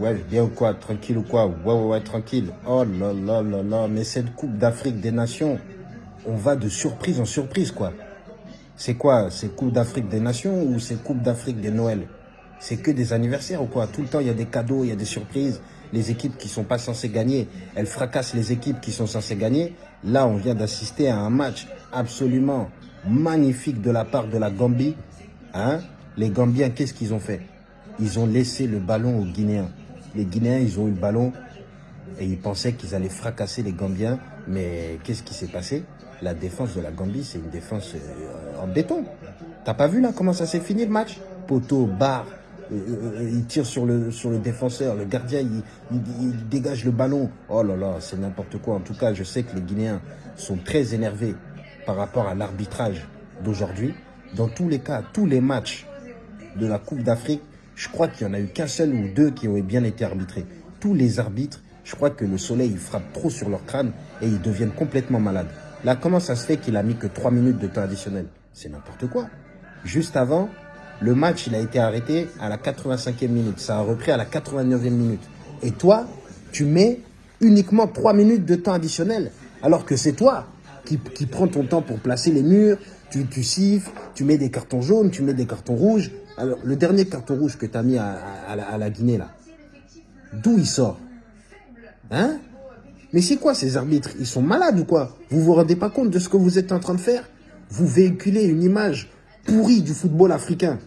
Ouais, bien ou quoi? Tranquille ou quoi? Ouais, ouais, ouais, tranquille. Oh là là là là, mais cette Coupe d'Afrique des Nations, on va de surprise en surprise, quoi. C'est quoi? C'est Coupe d'Afrique des Nations ou c'est Coupe d'Afrique des Noël C'est que des anniversaires ou quoi? Tout le temps, il y a des cadeaux, il y a des surprises. Les équipes qui sont pas censées gagner, elles fracassent les équipes qui sont censées gagner. Là, on vient d'assister à un match absolument magnifique de la part de la Gambie. Hein? Les Gambiens, qu'est-ce qu'ils ont fait? Ils ont laissé le ballon aux Guinéens. Les Guinéens, ils ont eu le ballon et ils pensaient qu'ils allaient fracasser les Gambiens. Mais qu'est-ce qui s'est passé? La défense de la Gambie, c'est une défense euh, en béton. T'as pas vu là comment ça s'est fini le match? Poteau, barre, euh, euh, il tire sur le, sur le défenseur, le gardien, il, il dégage le ballon. Oh là là, c'est n'importe quoi. En tout cas, je sais que les Guinéens sont très énervés par rapport à l'arbitrage d'aujourd'hui. Dans tous les cas, tous les matchs de la Coupe d'Afrique, je crois qu'il n'y en a eu qu'un seul ou deux qui ont bien été arbitrés. Tous les arbitres, je crois que le soleil frappe trop sur leur crâne et ils deviennent complètement malades. Là, comment ça se fait qu'il a mis que 3 minutes de temps additionnel? C'est n'importe quoi. Juste avant, le match, il a été arrêté à la 85e minute. Ça a repris à la 89e minute. Et toi, tu mets uniquement 3 minutes de temps additionnel. Alors que c'est toi qui, prends ton temps pour placer les murs, tu, tu siffles, tu mets des cartons jaunes, tu mets des cartons rouges. Alors, le dernier carton rouge que tu as mis à, la, Guinée, là, d'où il sort? Hein? Mais c'est quoi ces arbitres? Ils sont malades ou quoi? Vous vous rendez pas compte de ce que vous êtes en train de faire? Vous véhiculez une image pourrie du football africain.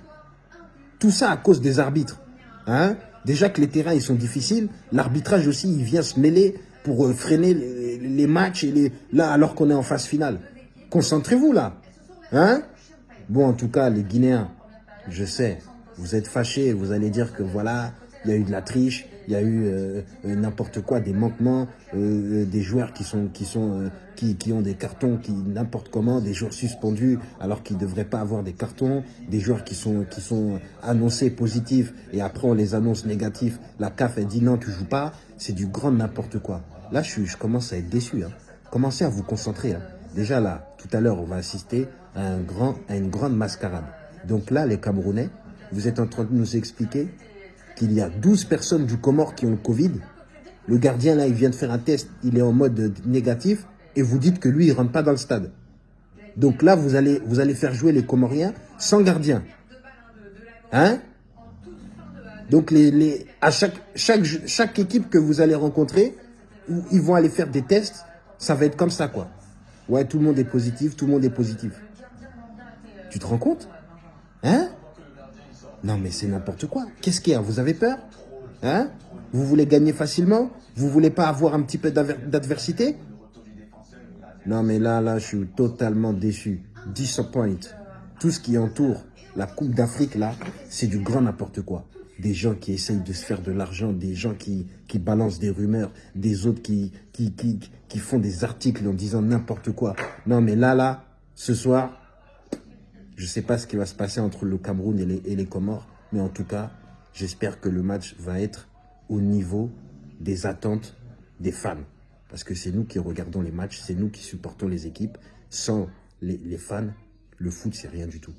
Tout ça à cause des arbitres. Hein? Déjà que les terrains ils sont difficiles, l'arbitrage aussi il vient se mêler pour euh, freiner les, matchs et alors qu'on est en phase finale. Concentrez-vous là. Hein? Bon en tout cas les Guinéens, je sais, vous êtes fâchés, vous allez dire que voilà, il y a eu de la triche, il y a eu euh, euh, n'importe quoi, des manquements, euh, des joueurs qui sont qui ont des cartons qui n'importe comment, des joueurs suspendus alors qu'ils ne devraient pas avoir des cartons, des joueurs qui sont qui sont annoncés positifs et après on les annonce négatifs. La CAF elle dit non tu joues pas, c'est du grand n'importe quoi. Là je, je commence à être déçu. Hein. Commencez à vous concentrer. Hein. Déjà là, tout à l'heure on va assister à un grand à une grande mascarade. Donc là, les Camerounais, vous êtes en train de nous expliquer qu'il y a 12 personnes du Comore qui ont le Covid. Le gardien, là, il vient de faire un test, il est en mode négatif, et vous dites que lui, il ne rentre pas dans le stade. Donc là, vous allez, vous allez faire jouer les Comoriens sans gardien. Hein? Donc les, les, à chaque, chaque, chaque équipe que vous allez rencontrer, ils vont aller faire des tests, ça va être comme ça, quoi. Ouais, tout le monde est positif, tout le monde est positif. Tu te rends compte? Hein? Non, mais c'est n'importe quoi. Qu'est-ce qu'il y a Vous avez peur Hein Vous voulez gagner facilement Vous voulez pas avoir un petit peu d'adversité Non, mais là, là, je suis totalement déçu. Disappoint. Tout ce qui entoure la Coupe d'Afrique, là, c'est du grand n'importe quoi. Des gens qui essayent de se faire de l'argent, des gens qui, qui balancent des rumeurs, des autres qui, qui, qui, qui font des articles en disant n'importe quoi. Non, mais là, là, ce soir, je ne sais pas ce qui va se passer entre le Cameroun et les, Comores, mais en tout cas, j'espère que le match va être au niveau des attentes des fans. Parce que c'est nous qui regardons les matchs, c'est nous qui supportons les équipes. Sans les, les fans, le foot, c'est rien du tout.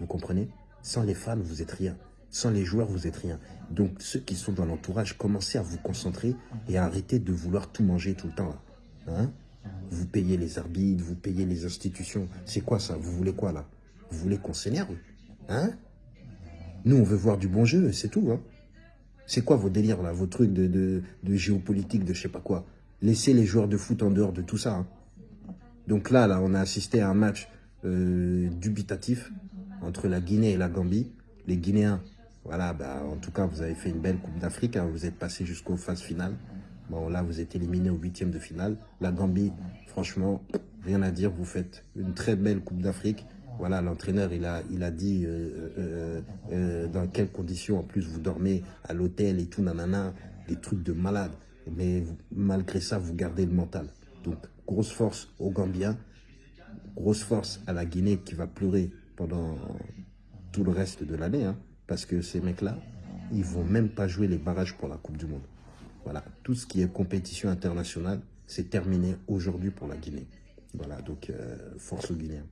Vous comprenez? Sans les fans, vous êtes rien. Sans les joueurs, vous êtes rien. Donc, ceux qui sont dans l'entourage, commencez à vous concentrer et à arrêter de vouloir tout manger tout le temps. Hein? Vous payez les arbitres, vous payez les institutions. C'est quoi ça? Vous voulez quoi là? Vous voulez qu'on s'énerve Hein? Nous, on veut voir du bon jeu, c'est tout. Hein c'est quoi vos délires, là, vos trucs de, géopolitique, de je sais pas quoi? Laissez les joueurs de foot en dehors de tout ça. Hein. Donc là, là, on a assisté à un match euh, dubitatif entre la Guinée et la Gambie. Les Guinéens, voilà, bah, en tout cas, vous avez fait une belle Coupe d'Afrique. Hein. vous êtes passé jusqu'aux phases finales. Bon, là, vous êtes éliminé au huitième de finale. La Gambie, franchement, rien à dire. Vous faites une très belle Coupe d'Afrique. Voilà, l'entraîneur, il a, il a dit euh, euh, euh, dans quelles conditions, en plus, vous dormez à l'hôtel et tout, nanana, des trucs de malade. Mais malgré ça, vous gardez le mental. Donc, grosse force aux Gambiens, grosse force à la Guinée qui va pleurer pendant tout le reste de l'année, hein, parce que ces mecs-là, ils vont même pas jouer les barrages pour la Coupe du Monde. Voilà, tout ce qui est compétition internationale, c'est terminé aujourd'hui pour la Guinée. Voilà, donc force aux Guinéens.